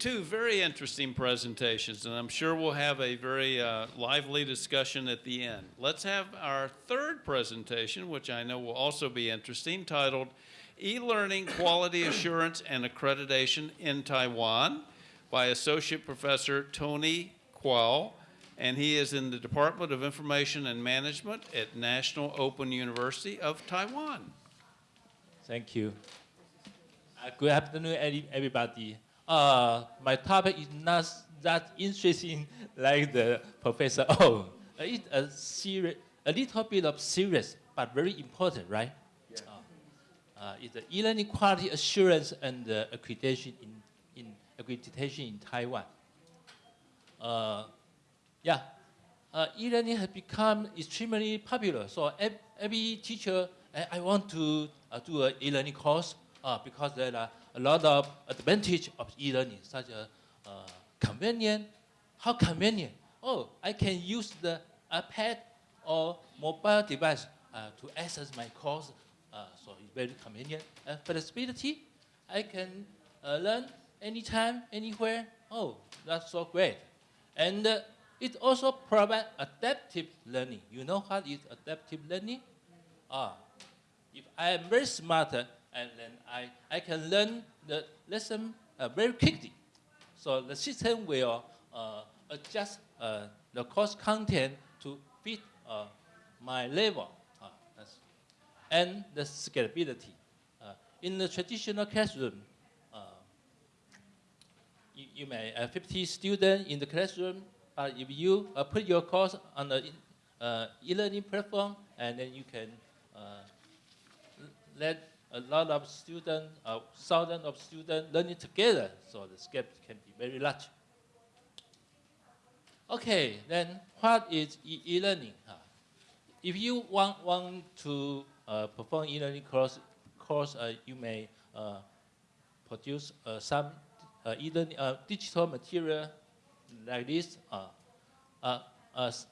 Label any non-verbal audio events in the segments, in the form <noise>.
Two very interesting presentations, and I'm sure we'll have a very uh, lively discussion at the end. Let's have our third presentation, which I know will also be interesting, titled E-Learning Quality Assurance and Accreditation in Taiwan by Associate Professor Tony Kuo, and he is in the Department of Information and Management at National Open University of Taiwan. Thank you. Uh, good afternoon, everybody. Uh, my topic is not that interesting <laughs> like the professor. <laughs> Oh, it's a serious, a little bit of serious, but very important, right? Yeah. Uh, uh, it's the e-learning quality assurance and uh, accreditation in, in accreditation in Taiwan. Uh, yeah, uh, e-learning has become extremely popular. So every teacher, I, want to uh, do an e-learning course uh, because there are a lot of advantage of e-learning, such as uh, convenient. How convenient? Oh, I can use the iPad or mobile device uh, to access my course, uh, so it's very convenient. And flexibility, I can uh, learn anytime, anywhere. Oh, that's so great. And uh, it also provides adaptive learning. You know what is adaptive learning? Ah, if I am very smart, and then I, I can learn the lesson uh, very quickly. So the system will uh, adjust uh, the course content to fit uh, my level. Uh, and the scalability. Uh, in the traditional classroom, you, you, may have 50 students in the classroom, but if you put your course on the e-learning platform, and then you can let a lot of students, uh, thousands of students learning together, so the scale can be very large. Okay, then what is e-learning? -e if you want, want to uh, perform e-learning course, course uh, you may uh, produce uh, some uh, e-learning digital material like this.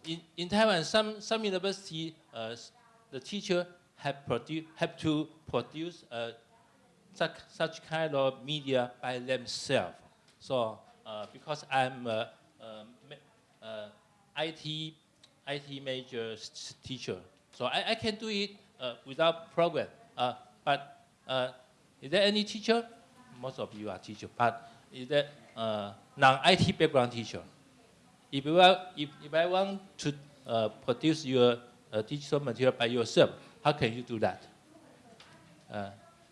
in, in Taiwan, some, some university, the teacher have, produ have to produce uh, such, such kind of media by themselves. So uh, because I'm a, IT, IT major teacher, so I, I can do it uh, without program. Uh, but uh, is there any teacher? Most of you are teacher, but is there uh, non-IT background teacher? If, you are, if, if I want to produce your digital material by yourself, how can you do that? Uh,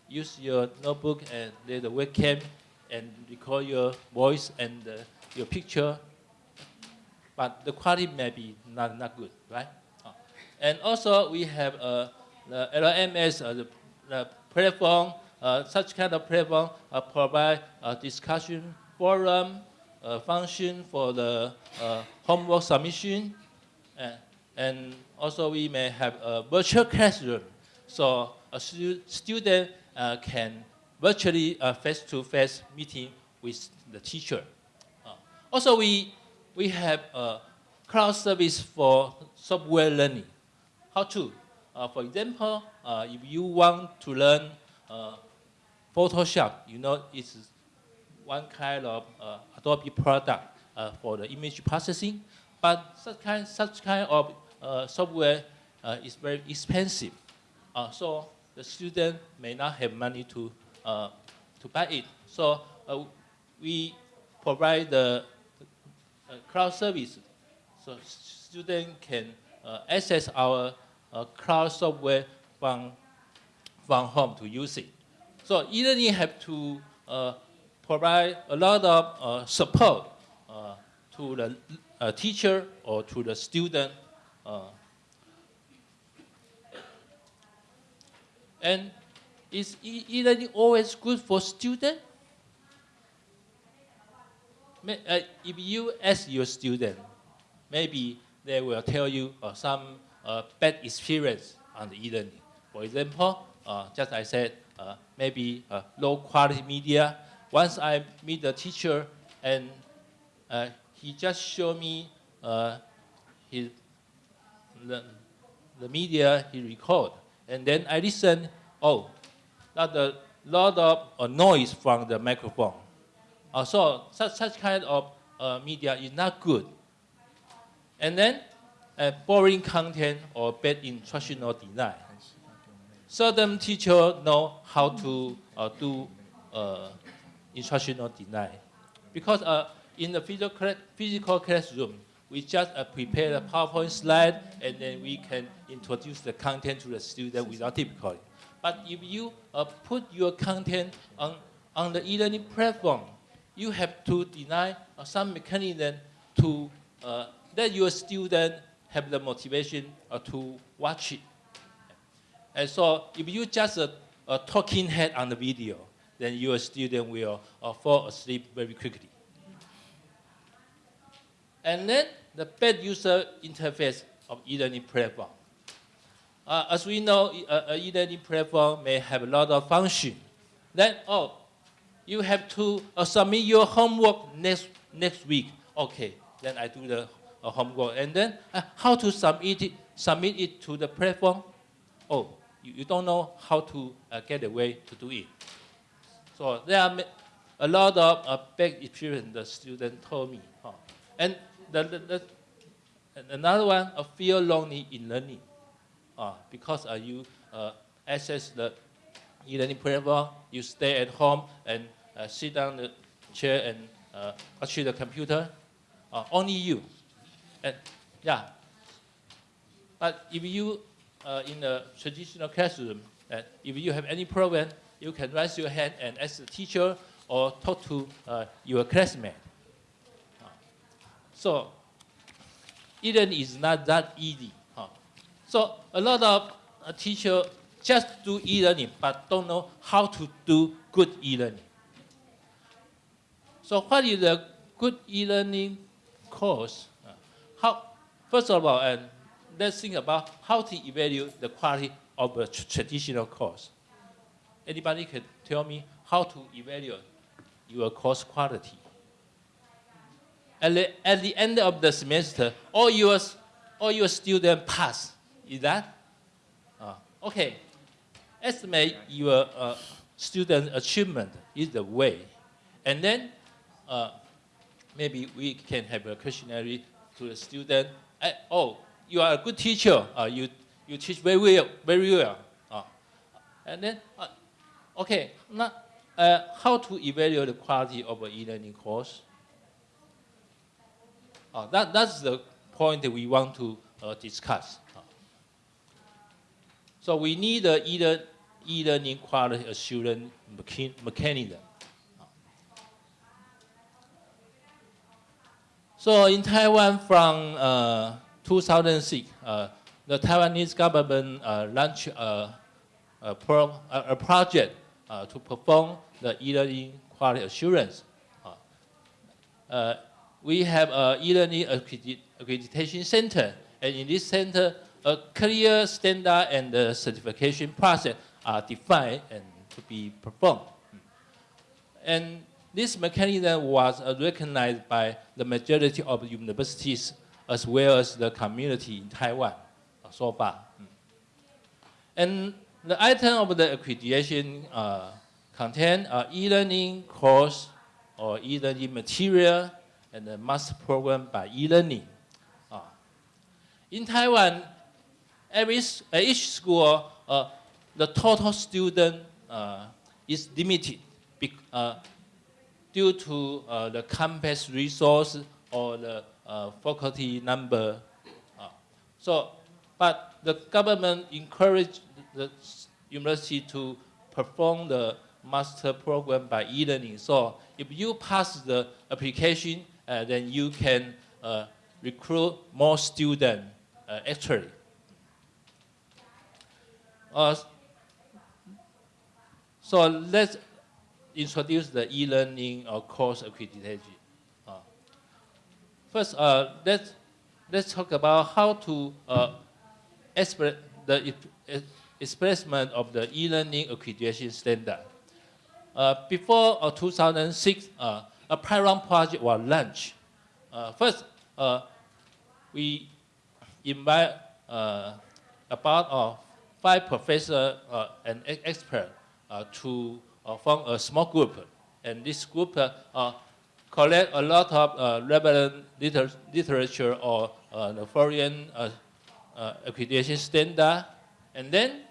use your notebook and the webcam and record your voice and uh, your picture, but the quality may be not, not good, right? Uh, and also we have uh, the LMS, uh, the, the, platform, uh, such kind of platform uh, provide a discussion forum, function for the homework submission, and also we may have a virtual classroom. So a stu student uh, can virtually uh, face-to-face -face meeting with the teacher. Uh, also, we, we have a cloud service for software learning. How to? Uh, for example, uh, if you want to learn uh, Photoshop, you know it's one kind of Adobe product for the image processing, but such kind, such kind of software uh, is very expensive. Uh, so the student may not have money to, to buy it. So we provide the cloud service so student can access our cloud software from, from home to use it. So e-learning have to uh, provide a lot of uh, support uh, to the teacher or to the student uh, and is e-learning always good for students? Uh, if you ask your student, maybe they will tell you uh, some uh, bad experience on the e-learning. For example, uh, just I said, uh, maybe uh, low quality media. Once I meet the teacher and he just showed me his the, the media he record. And then I listen, oh, not a lot of uh, noise from the microphone. Uh, so such, such kind of uh, media is not good. And then uh, boring content or bad instructional design. Certain teacher know how to uh, do uh, instructional design. Because uh, in the physical, physical classroom, we just uh, prepare a PowerPoint slide and then we can introduce the content to the student without difficulty. But if you uh, put your content on, on the e-learning platform, you have to design uh, some mechanism to uh, let your student have the motivation uh, to watch it. And so if you just a, a talking head on the video, then your student will uh, fall asleep very quickly. And then the bad user interface of e-learning platform. Uh, as we know, uh, a e-learning platform may have a lot of function. Then, oh, you have to uh, submit your homework next, next week. Okay, then I do the uh, homework. And then uh, how to submit it, submit it to the platform? Oh, you, you don't know how to uh, get a way to do it. So there are a lot of bad experience the student told me. huh. And the, the, the, another one, a feel lonely in learning. Uh, because uh, you uh, access the e-learning platform, you stay at home and uh, sit down the chair and uh, watch the computer. Uh, only you. And yeah. But if you uh, in a traditional classroom, uh, if you have any problem, you can raise your hand and ask the teacher or talk to uh, your classmate. So, e-learning is not that easy. huh. So a lot of uh, teachers just do e-learning but don't know how to do good e-learning. So what is a good e-learning course? Uh, How, first of all, and let's think about how to evaluate the quality of a tr- traditional course. Anybody can tell me how to evaluate your course quality? At the, at the end of the semester, all your, all your students pass. Is that? Uh, okay. Estimate your uh, student achievement is the way. And then uh, maybe we can have a questionnaire to the student. Uh, oh, you are a good teacher. Uh, you, you teach very well. Very well. Uh, and then, uh, okay, now, uh, how to evaluate the quality of an e-learning course? Uh, that, that's the point that we want to uh, discuss. Uh, So we need a e-lear- e-learning quality assurance mechanism. So in Taiwan from uh, 2006, uh, the Taiwanese government uh, launched a, a, pro, a, project uh, to perform the e-learning quality assurance. We have a e-learning accreditation center, and in this center, a clear standard and uh, certification process are defined and to be performed. And this mechanism was recognized by the majority of universities as well as the community in Taiwan so far. And the item of the accreditation uh, contain e-learning course or e-learning material and the master program by e-learning. Uh, in Taiwan, every, each school, uh, the total student uh, is limited bec- uh, due to uh, the campus resource or the uh, faculty number. Uh, so, but the government encouraged the university to perform the master program by e-learning. So, if you pass the application, then you can uh, recruit more students uh, actually. Uh, so let's introduce the e-learning or course accreditation. Uh, first, uh, let's, let's talk about how to uh, express the expressment of the e-learning accreditation standard. Uh, before uh, 2006, uh, a pilot project was launched. Uh, first, uh, we invite uh, about five professors uh, and experts uh, to form a small group and this group collect a lot of relevant liter literature or the foreign accreditation standard, and then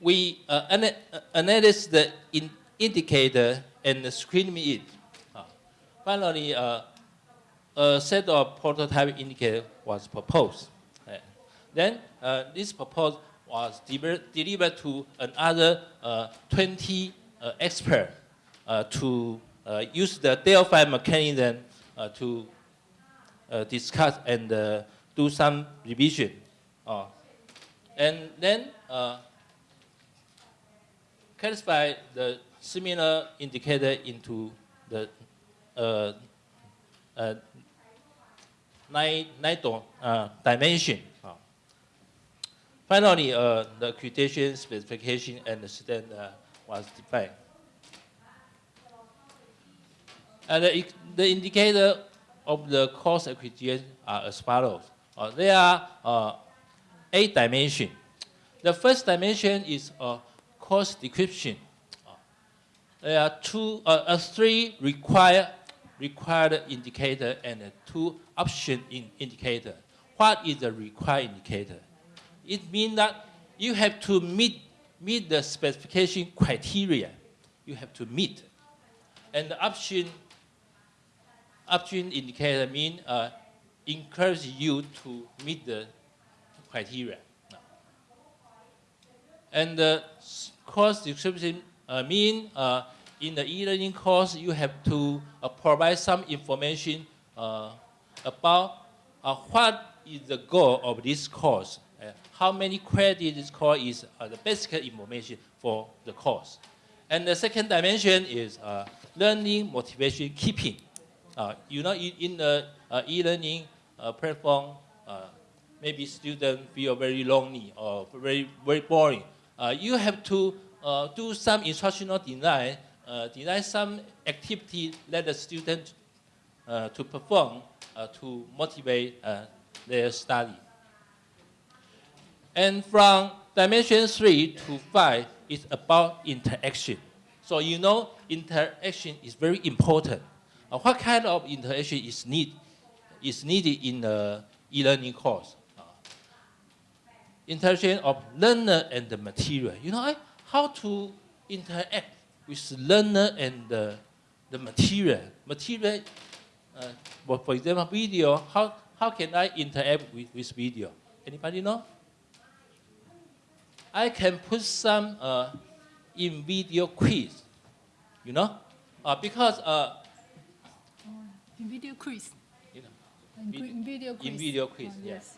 we uh, ana- uh, analyze the in indicator and screen it. Uh, finally, uh, a set of prototype indicator was proposed. Then uh, this proposal was deliver- delivered to another uh, 20 uh, experts to use the Delphi mechanism to discuss and do some revision. Uh, and then classify the similar indicator into the uh, uh, nine, nine uh, dimension. Uh, Finally, uh, the accreditation specification and the standard was defined. And the, ex- the indicator of the course accreditation are as follows. Uh, there are uh, eight dimensions. The first dimension is uh, course description. Uh, there are two, uh, uh, three required required indicator and uh, two option in indicator. What is the required indicator? It means that you have to meet meet the specification criteria. You have to meet, and the option option indicator mean uh, encourage you to meet the criteria. And s- course description uh, mean uh, in the e-learning course you have to uh, provide some information uh, about uh, what is the goal of this course, uh, how many credits this course is, the basic information for the course. And the second dimension is learning motivation keeping. You know, in, the e-learning platform, maybe students feel very lonely or very, very boring. Uh, you have to uh, do some instructional design, uh, design some activity that the student to perform to motivate their study. And from dimension three to five is about interaction. So you know interaction is very important. Uh, what kind of interaction is need is needed in the e-learning course? Interaction of learner and the material. You know, I, how to interact with learner and the, the material. Material, uh, for, for example, video, how, how can I interact with, with video? Anybody know? I can put some uh, in video quiz, you know, uh, because uh, In video quiz. you know, In, Vid- in video quiz. in video quiz, Oh, yes.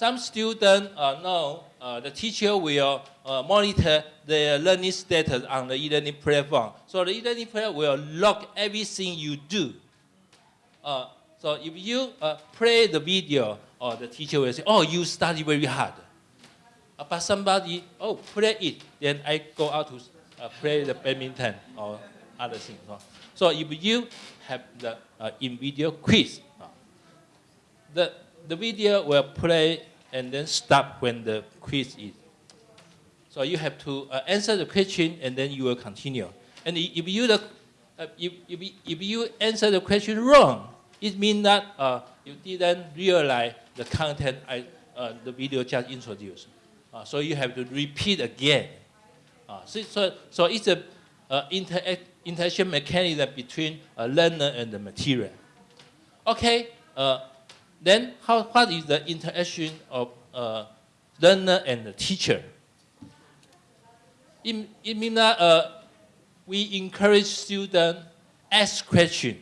Some students uh, know uh, the teacher will uh, monitor their learning status on the e-learning platform. So the e-learning platform will log everything you do. Uh, so if you uh, play the video, or the teacher will say, "Oh, you study very hard." Uh, but somebody, oh, play it, then I go out to uh, play the badminton or other things. uh. So if you have the uh, in video quiz, uh, the, the video will play and then stop when the quiz is. So you have to uh, answer the question and then you will continue. And if you, the, uh, if, if, if you answer the question wrong, it means that uh, you didn't realize the content I, uh, the video just introduced. Uh, so you have to repeat again. Uh, so, so, so it's a uh, interaction mechanism between a learner and the material. Okay, then how, what is the interaction of uh, learner and the teacher? It, it means that uh, we encourage students ask questions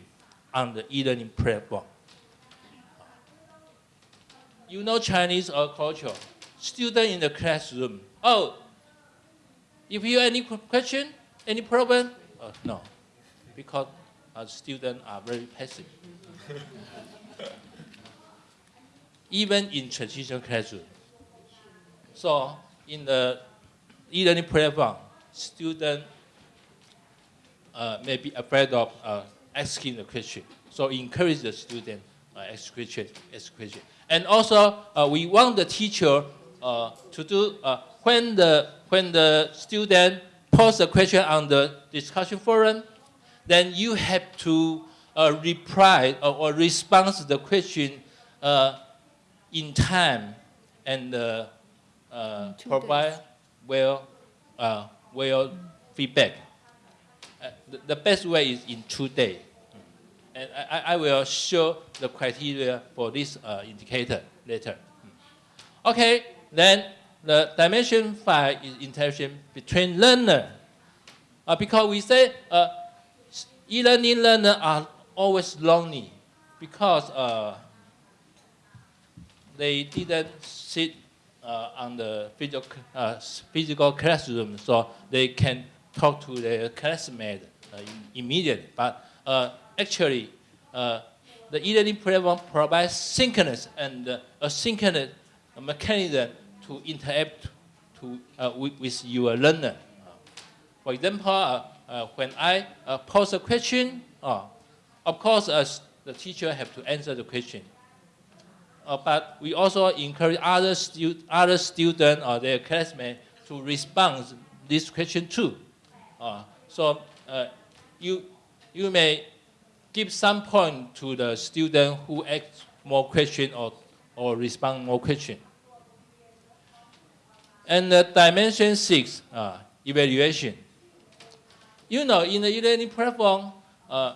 on the e-learning platform. You know Chinese or culture. Student in the classroom. Oh, if you have any question, any problem? Uh, no, because uh, students are very passive. Even in traditional classroom. So in the e-learning platform, students uh, may be afraid of uh, asking the question. So encourage the student uh, ask question, ask question. And also, uh, we want the teacher uh, to do uh, when the when the student post a question on the discussion forum, then you have to uh, reply or, or respond to the question uh, in time and uh, uh, provide days. well uh, well feedback. Uh, the, the best way is in two days. And I, I- will show the criteria for this uh, indicator later. Okay, then the dimension five is interaction between learner. Uh, because we say uh, e-learning learner are always lonely because uh, they didn't sit uh, on the physical, uh, physical classroom, so they can talk to their classmate uh, immediately. But uh, actually, uh, the e-learning platform provides synchronous and asynchronous mechanism to interact to, with, with your learner. For example, when I pose a question, of course, the teacher have to answer the question. Uh, but we also encourage other, stu- other students or their classmates to respond this question too. Uh, so uh, you, you may give some point to the student who asks more question or, or respond more question. And the dimension six, uh, evaluation. You know, in the e-learning platform, uh,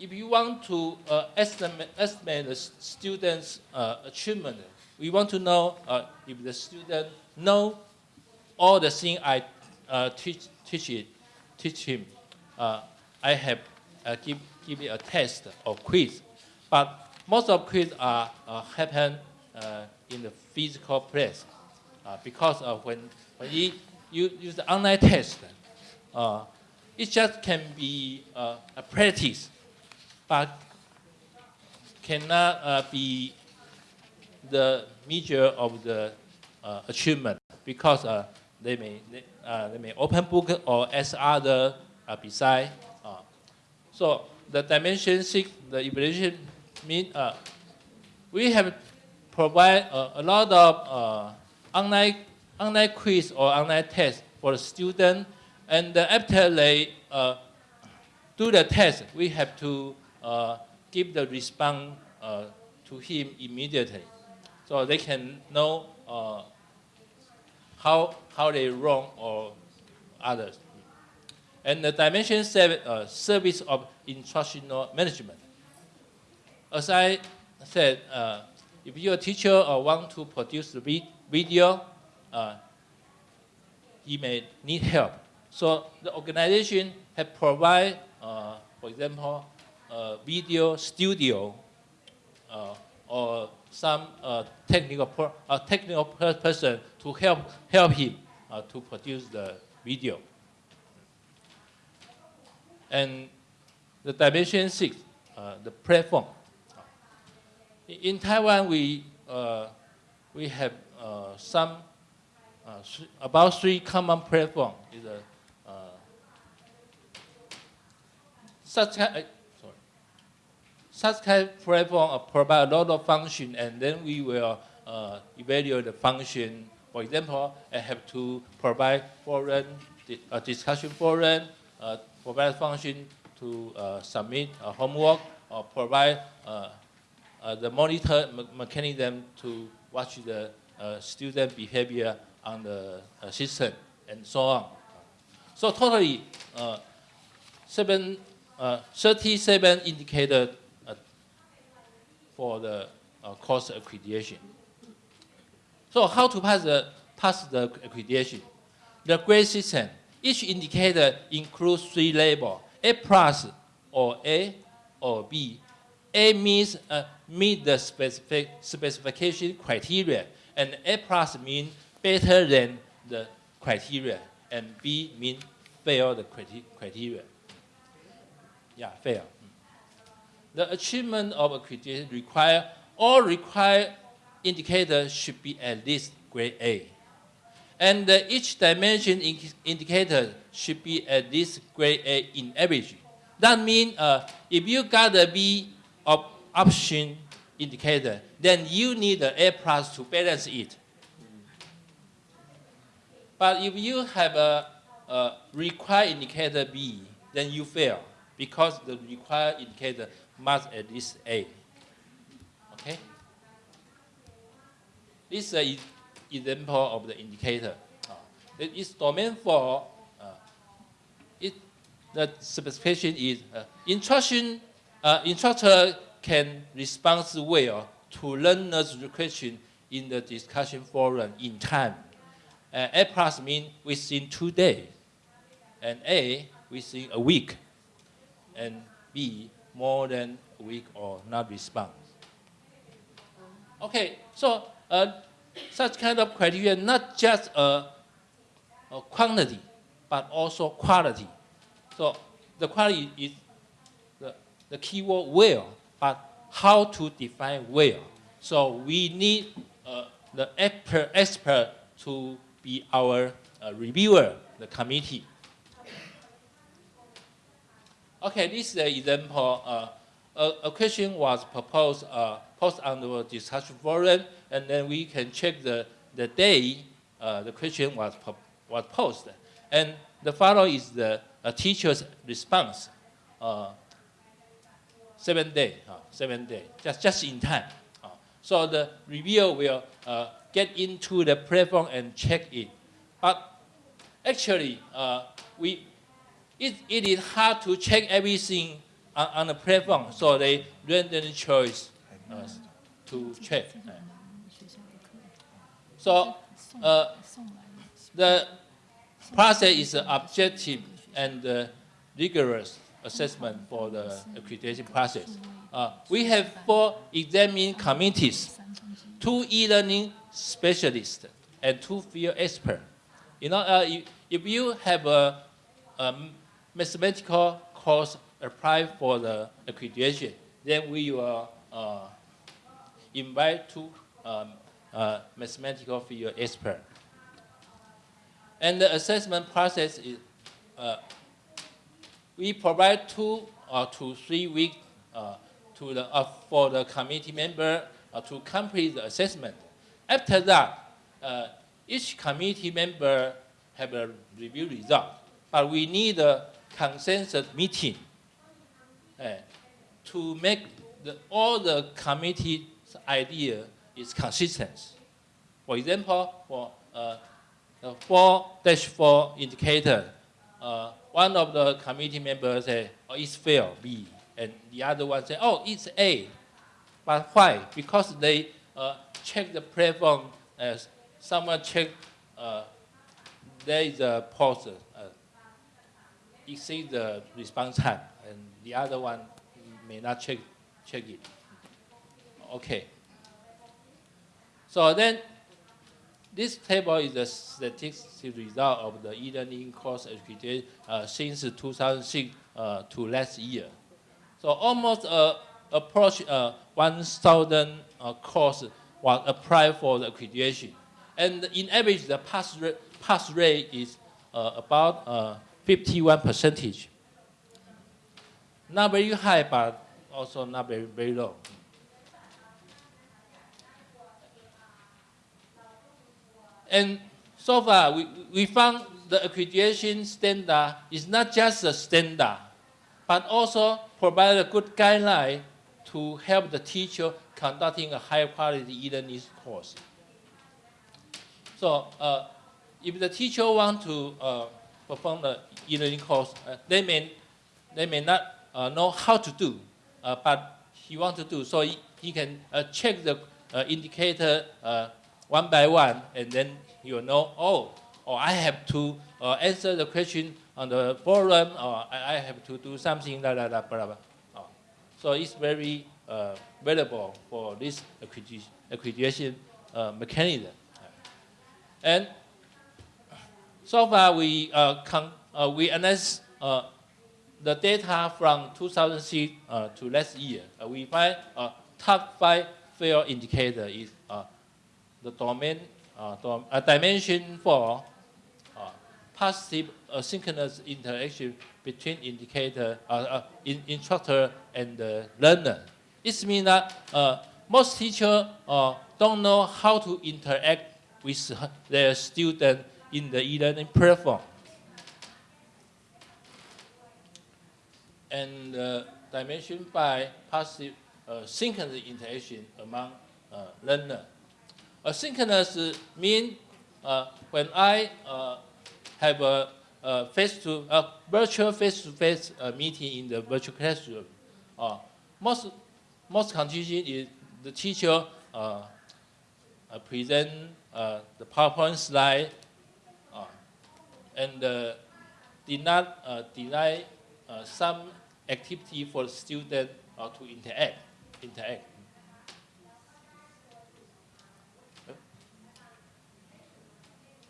if you want to uh, estimate, estimate the student's uh, achievement, we want to know uh, if the student know all the things I uh, teach, teach, it, teach him. Uh, I have uh, give, give it a test or quiz. But most of quiz are happen in the physical place because when, when you, you use the online test, it just can be a practice, but cannot uh, be the measure of the uh, achievement because uh, they may they, uh, they may open book or ask other uh, beside. Uh, so the dimension six, the evaluation mean we have provide a lot of online online quiz or online test for the student, and after they do the test, we have to give the response uh, to him immediately, so they can know uh, how how they wrong or others. And the dimension seven, uh, service of instructional management. As I said, uh, if your teacher uh, want to produce the vi- video, uh, he may need help. So the organization have provide, uh, for example, video studio uh, or some uh, technical per, technical per- person to help help him uh, to produce the video. And the dimension six, the platform. In- Taiwan, we we have some uh, about three common platform. Is a uh, such kind. Such kind of platform provide a lot of function, and then we will uh, evaluate the function. For example, I have to provide forum, uh, discussion forum, uh, provide function to uh, submit a homework, or provide uh, the monitor me- mechanism to watch the student behavior on the system, and so on. So totally, seven, uh, 37 indicators for the uh, course accreditation. So how to pass the, pass the accreditation? The grade system, each indicator includes three labels, A plus or A or B. A means uh, meet the specific specification criteria, and A plus means better than the criteria, and B means fail the criteria. Yeah, fail. The achievement of accreditation require all required indicators should be at least grade A. And uh, each dimension in- indicator should be at least grade A in average. That means uh, if you got a B of option indicator, then you need an A plus to balance it. But if you have a, a required indicator B, then you fail because the required indicator must at least A. Okay? This is an example of the indicator. Uh, it is domain for uh, it, the specification is uh, instruction, uh, instructor can respond well to learner's question in the discussion forum in time. Uh, A plus means within two days, and A within a week, and B more than a week or not respond. Okay, so uh, such kind of criteria not just a, a quantity, but also quality. So the quality is the, the keyword well, but how to define well. So we need uh, the expert, expert to be our uh, reviewer, the committee. Okay, this is an example. Uh, a, a question was proposed, uh, on the discussion forum, and then we can check the, the day uh, the question was, was posted. And the follow is the teacher's response. Uh, seven day, uh, seven day, just, just in time. Uh, so the reviewer will get into the platform and check it. But actually, we, it, it is hard to check everything on, on the platform, so they randomly choice uh, to check. So uh, the process is objective and uh, rigorous assessment for the accreditation process. Uh, we have four examining committees, two e-learning specialists, and two field experts. You know, uh, if you have a, a mathematical course applied for the accreditation, then we will uh, invite two um, uh, mathematical field experts. And the assessment process is, uh, we provide two or to three weeks uh, to the, uh, for the committee member uh, to complete the assessment. After that, each committee member have a review result, but we need a consensus meeting uh, to make the, all the committee's idea is consistent. For example, for uh, the four dash four indicator, uh, one of the committee members say, oh, it's fail, B, and the other one say, oh, it's A. But why? Because they uh, check the platform, as someone check, uh, there is a uh, exceed the response time, and the other one may not check, check it. Okay. So then, this table is the statistical result of the e-learning course accreditation uh, since 2006 uh, to last year. So almost uh, approach uh, 1,000 uh, course was applied for the accreditation. And in average, the pass rate, pass rate is uh, about uh, 51 percentage. Not very high, but also not very, very low. And so far, we, we found the accreditation standard is not just a standard, but also provide a good guideline to help the teacher conducting a high quality e-learning course. So uh, if the teacher want to uh, perform the e-learning course, uh, they, may, they may not uh, know how to do, uh, but he want to do. So he, he can uh, check the uh, indicator uh, one by one, and then he will know, oh, or I have to uh, answer the question on the forum, or I, I have to do something, blah, blah, blah, blah, blah. Oh. So it's very uh, valuable for this accreditation, uh, mechanism. And so far, we, uh, con- uh, we analyze uh, the data from 2006 uh, to last year. Uh, we find uh, top five fail indicator is uh, the domain, uh, dom- uh, dimension four, uh, positive asynchronous interaction between indicator, uh, uh, in, instructor and the learner. It means that uh, most teachers uh, don't know how to interact with their student in the e-learning platform. And uh, dimension by positive uh, synchronous interaction among uh, learner. Asynchronous mean uh, when I uh, have a, a face to a virtual face-to-face uh, meeting in the virtual classroom. Most most condition is the teacher uh, uh, present uh, the PowerPoint slide and uh, did not uh, deny uh, some activity for the student uh, to interact. interact.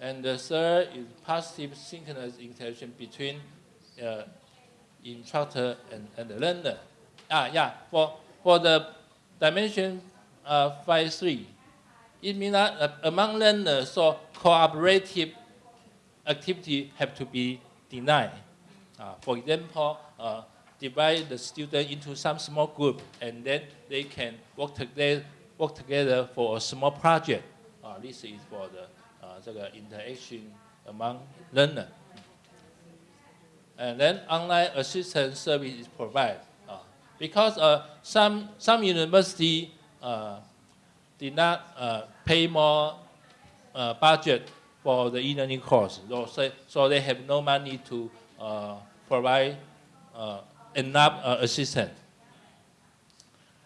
And the third is positive synchronous interaction between uh, instructor and, and the learner. Ah, yeah, for, for the dimension uh, 5 3, it means that uh, among learners, so cooperative activity have to be denied. Uh, for example, uh, divide the student into some small group and then they can work together, work together for a small project. Uh, this is for the uh, interaction among learner. And then online assistance service is provided. Uh, because uh, some, some university did not pay more budget for the e-learning course. So, so- they have no money to uh, provide uh, enough uh, assistance.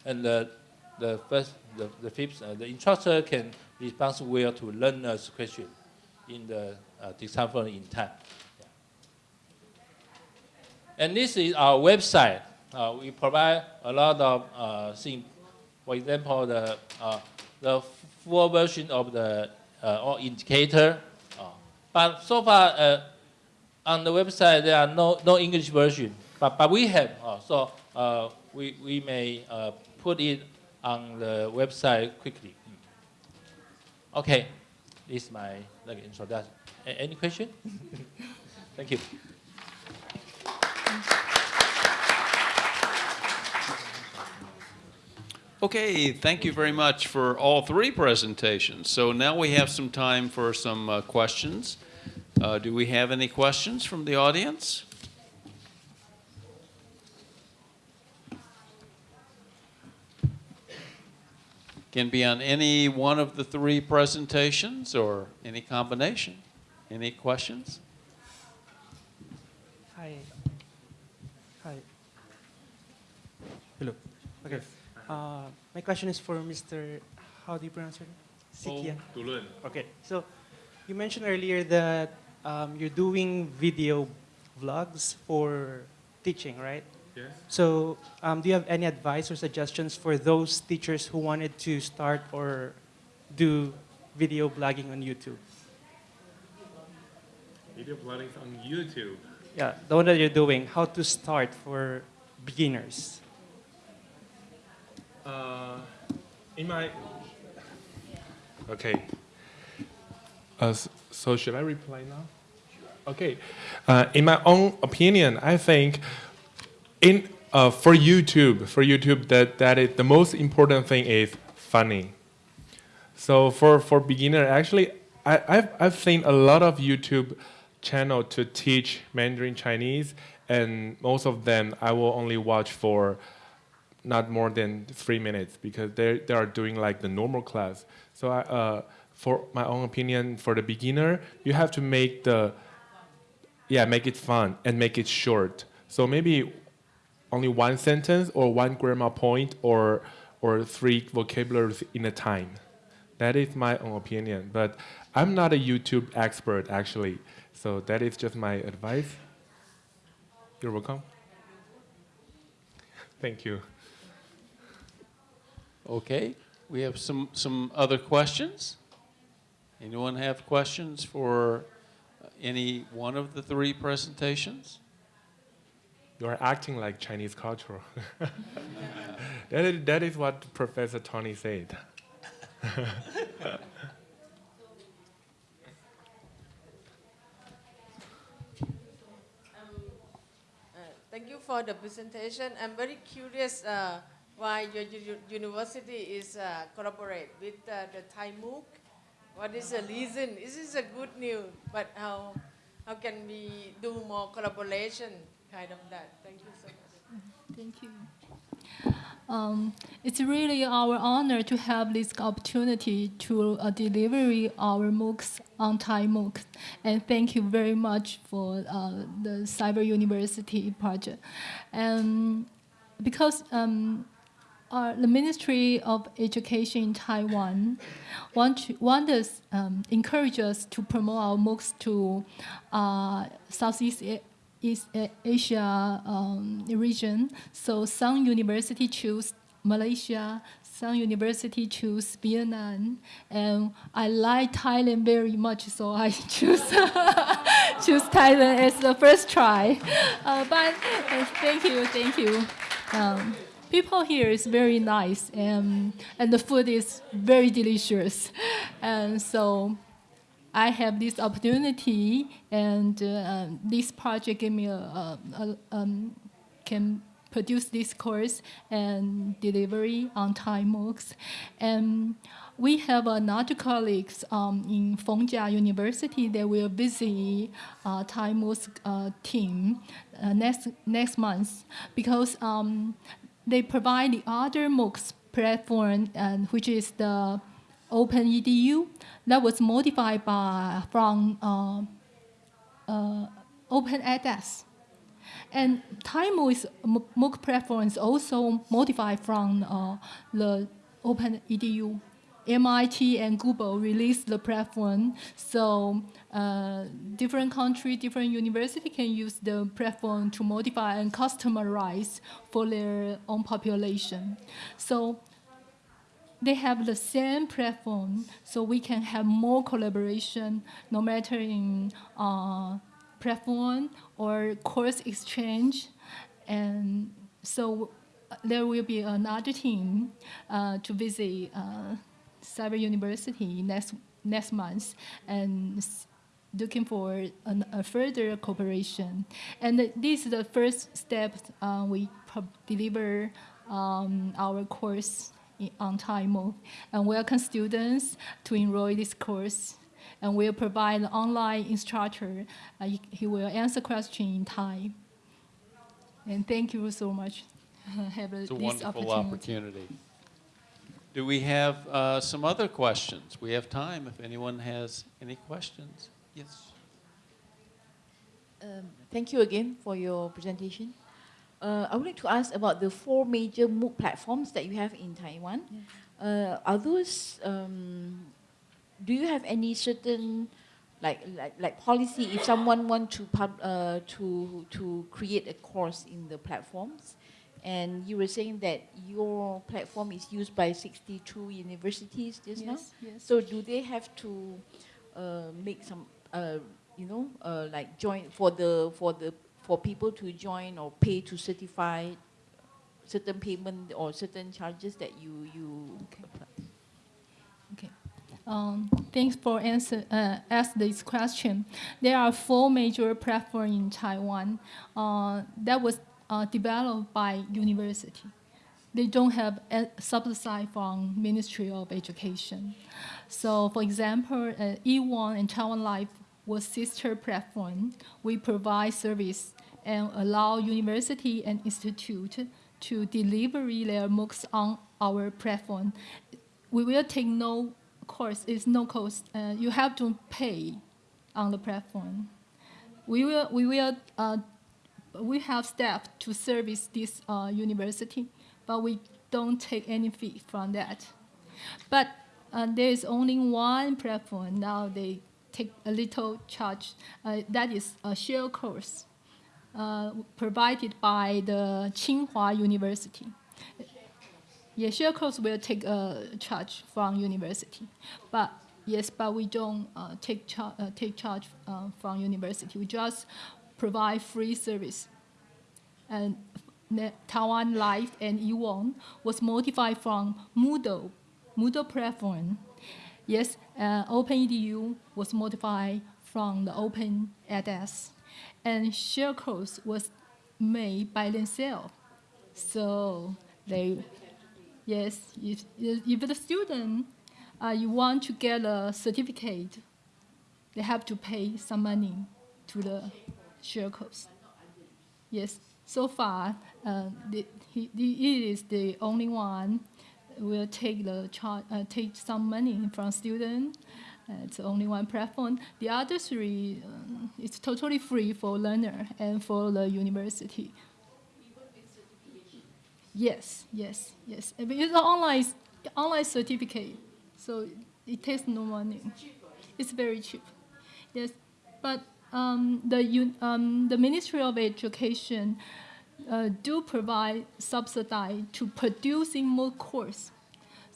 And the, the first, the, the fifth, uh, the instructor can respond well to learners' question in the uh, in time. Yeah. And this is our website. Uh, we provide a lot of uh, things. For example, the, uh, the full version of the uh, all indicator. Uh, but so far, uh, on the website, there are no, no English version. But, but we have, so we, we may put it on the website quickly. Okay, this is my like, introduction. A- any question? <laughs> Thank you. Okay, thank you very much for all three presentations. So now we have some time for some uh, questions. Uh, Do we have any questions from the audience? Can be on any one of the three presentations or any combination. Any questions? Hi. Hi. Hello. Okay. Uh, my question is for Mr. How do you pronounce your name? Sikian. Okay. So, you mentioned earlier that um, you're doing video vlogs for teaching, right? Yes. So, um, do you have any advice or suggestions for those teachers who wanted to start or do video blogging on YouTube? Video blogging on YouTube. Yeah, the one that you're doing, how to start for beginners. Uh, in my. Okay. Uh, so should I reply now? Okay. Uh, in my own opinion, I think in uh, for YouTube, for YouTube, that that is the most important thing is funny. So for for beginner, actually, I, I've I've seen a lot of YouTube channel to teach Mandarin Chinese, and most of them I will only watch for not more than three minutes because they they are doing like the normal class. So I, uh, for my own opinion, for the beginner, you have to make the yeah make it fun and make it short. So maybe only one sentence or one grammar point or or three vocabularies in a time. That is my own opinion, but I'm not a YouTube expert actually. So that is just my advice. You're welcome. Thank you. Okay, we have some, some other questions? Anyone have questions for uh, any one of the three presentations? You are acting like Chinese culture. <laughs> that, is, that is what Professor Tony said. <laughs> Uh, Thank you for the presentation. I'm very curious uh, why your university is uh, collaborate with uh, the Thai MOOC What is the reason? This is a good news, but how, how can we do more collaboration, kind of that? Thank you so much. Thank you. Um, it's really our honor to have this opportunity to uh, deliver our MOOCs on Thai MOOCs. And thank you very much for uh, the Cyber University project. And because um, our, the Ministry of Education in Taiwan want, to, want us, um, encourage us to promote our MOOCs to uh, Southeast East Asia um, region. So some university choose Malaysia, some university choose Vietnam, and I like Thailand very much, so I <laughs> choose <laughs> choose Thailand as the first try. Uh, but uh, thank you, thank you. Um, people here is very nice, and and the food is very delicious, <laughs> and so I have this opportunity, and uh, um, this project gave me a, a, a um, can produce this course and delivery on Thai MOOCs. And we have another colleagues um, in Feng Chia University that will visit uh, Thai MOOCs uh, team uh, next next month because um, they provide the other MOOCs platform, and which is the Open EDU that was modified by from uh, uh, Open edX. And TimeMOOC MOOC platform is also modified from uh, the Open EDU. MIT and Google released the platform, so uh, different country, different university can use the platform to modify and customize for their own population. So they have the same platform, so we can have more collaboration, no matter in uh, platform or course exchange, and so there will be another team uh, to visit uh, Cyber University next next month and looking for an, a further cooperation. And this is the first step uh, we deliver um, our course i- on time and welcome students to enroll this course. And we'll provide an online instructor. Uh, he, he will answer questions in Thai. And thank you so much. <laughs> Have It's a this wonderful opportunity. Do we have uh, some other questions? We have time if anyone has any questions. Yes. Um, Thank you again for your presentation. Uh, I would like to ask about the four major MOOC platforms that you have in Taiwan. Uh, Are those, um, do you have any certain, like, like, like policy if someone want to pub, uh, to, to create a course in the platforms? And you were saying that your platform is used by 62 universities just now? Yes, yes. So do they have to uh, make some, uh, you know, uh, like join for the for the for people to join or pay to certify certain payment or certain charges that you you apply? Okay. Um, thanks for answer uh, ask this question. There are four major platforms in Taiwan uh, that was uh, developed by university. They don't have a subsidy from Ministry of Education. So, for example, uh, ewant and Taiwan Life was sister platform. We provide service and allow university and institute to deliver their MOOCs on our platform. We will take no course, it's no cost. Uh, you have to pay on the platform. We will, we will, uh, we have staff to service this uh, university, but we don't take any fee from that. But uh, there is only one platform now. They take a little charge. Uh, that is a share course uh, provided by the Tsinghua University. Yeah, share course will take a charge from university, but yes, but we don't uh, take char- uh, take charge from university. We just provide free service. And Taiwan Life and ewant was modified from Moodle, Moodle platform. Yes, uh, OpenEDU was modified from the Open edX, and course was made by themselves. So they Yes, if, if the student uh, you want to get a certificate, they have to pay some money to the codes. Yes, so far, uh, the, he, the, it is the only one will take the char- uh, take some money from student. Uh, it's only one platform. The other three, um, it's totally free for learner and for the university. Yes, yes, yes. It's online, online certificate, so it takes no money. It's very cheap. Yes, but um, the um, the Ministry of Education uh, do provide subsidy to producing more course.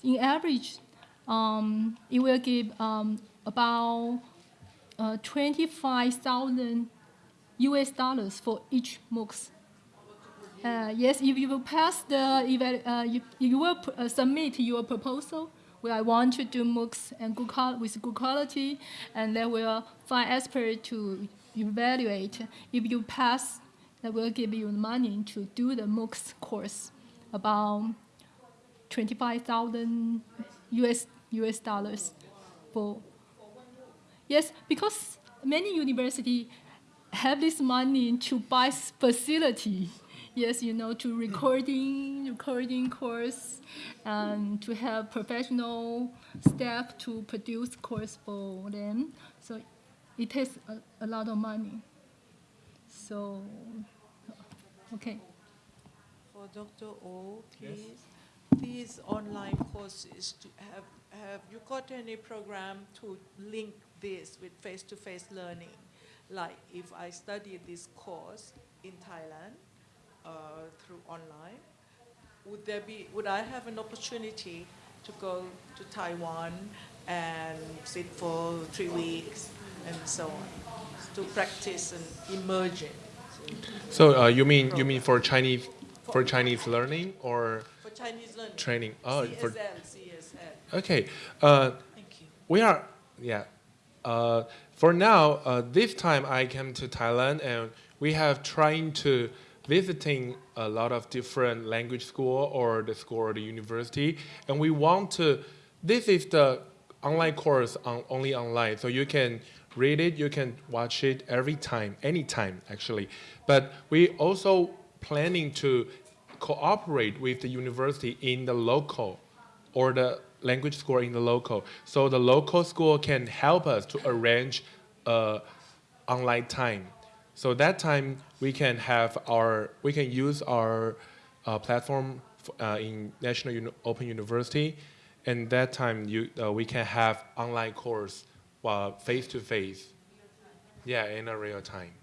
In average, um, it will give um, about uh, 25,000 US dollars for each MOOCs. Uh, yes, if you will pass the, uh, if you will uh, submit your proposal, I want to do MOOCs and good with good quality, and they will find expert to evaluate. If you pass, they will give you money to do the MOOCs course, about 25,000 US, US dollars for. Yes, because many university have this money to buy s- facility. Yes, you know, to recording, recording course, and to have professional staff to produce course for them. So it takes a, a lot of money. So, okay. For Dr. O, please, these online courses, to have, have you got any program to link this with face-to-face learning? Like if I study this course in Thailand through online, would there be, would I have an opportunity to go to Taiwan and sit for three weeks and so on, to practice and immersion? So uh, you mean you mean for Chinese for Chinese learning or For Chinese learning? training? Oh, for CSL, CSL. okay. Uh, Thank you. we are yeah. Uh, for now, uh, this time I came to Thailand and we have trying to visiting a lot of different language school or the school or the university, and we want to. This is the online course on only online, so you can read it, you can watch it every time, anytime actually. But we also planning to cooperate with the university in the local or the language school in the local. So the local school can help us to arrange uh, online time. So that time we can have our we can use our uh, platform f- uh, in National Uni- Open University, and that time you uh, we can have online course uh, face to face. Yeah, in a real time.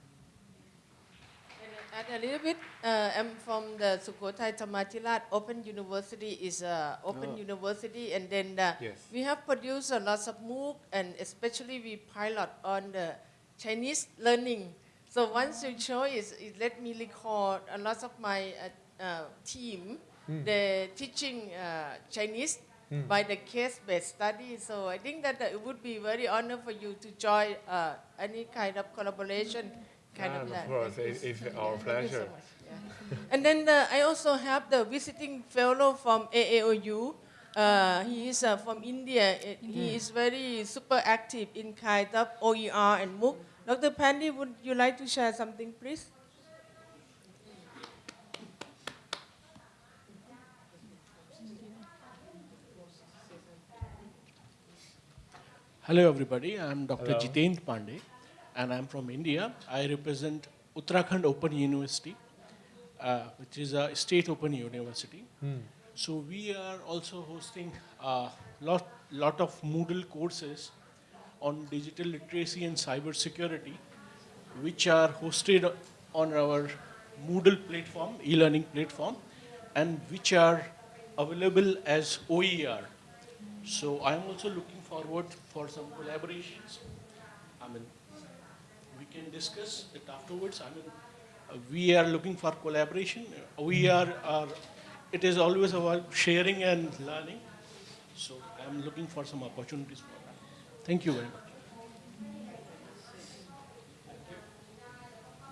And add a little bit, uh, I'm from the Sukhothai Thammathirat Open University is a open university and then uh, Yes. we have produced a lot of MOOC and especially we pilot on the Chinese learning. So once you show is, it let me record a lot of my uh, uh, team, they're teaching uh, Chinese by the case-based study. So I think that uh, it would be very honor for you to join uh, any kind of collaboration kind Ah, of of course, Thank it- it's yeah, our thank you so pleasure. yeah. and then uh, I also have the visiting fellow from AAOU. Uh, he is uh, from India. Uh, He is very super active in kind of OER and MOOC. Dr. Pandey, would you like to share something, please? Hello, everybody. I'm Dr. Hello. Jitendra Pandey, and I'm from India. I represent Uttarakhand Open University, uh, which is a state open university. So we are also hosting a lot, lot of Moodle courses on digital literacy and cyber security, which are hosted on our Moodle platform, e-learning platform, and which are available as OER. So I'm also looking forward for some collaborations. I mean, we can discuss it afterwards. I mean, we are looking for collaboration. We are, are, it is always about sharing and learning. So I'm looking for some opportunities for. Thank you very much.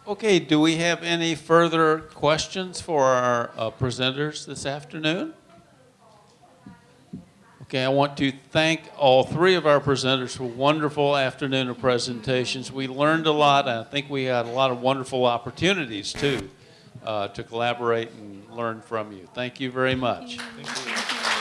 Okay, do we have any further questions for our uh, presenters this afternoon? Okay, I want to thank all three of our presenters for a wonderful afternoon of presentations. We learned a lot, and I think we had a lot of wonderful opportunities, too, uh, to collaborate and learn from you. Thank you very much. Thank you.